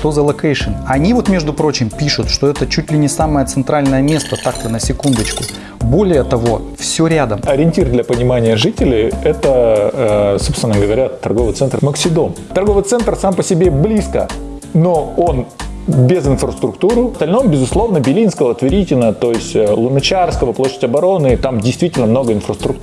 что за location. Они вот, между прочим, пишут, что это чуть ли не самое центральное место, так-то на секундочку. Более того, все рядом. Ориентир для понимания жителей – это, э, собственно говоря, торговый центр Максидом. Торговый центр сам по себе близко, но он без инфраструктуры. В остальном, безусловно, Белинского, Тверитина, то есть э, Луначарского, площадь обороны, там действительно много инфраструктуры.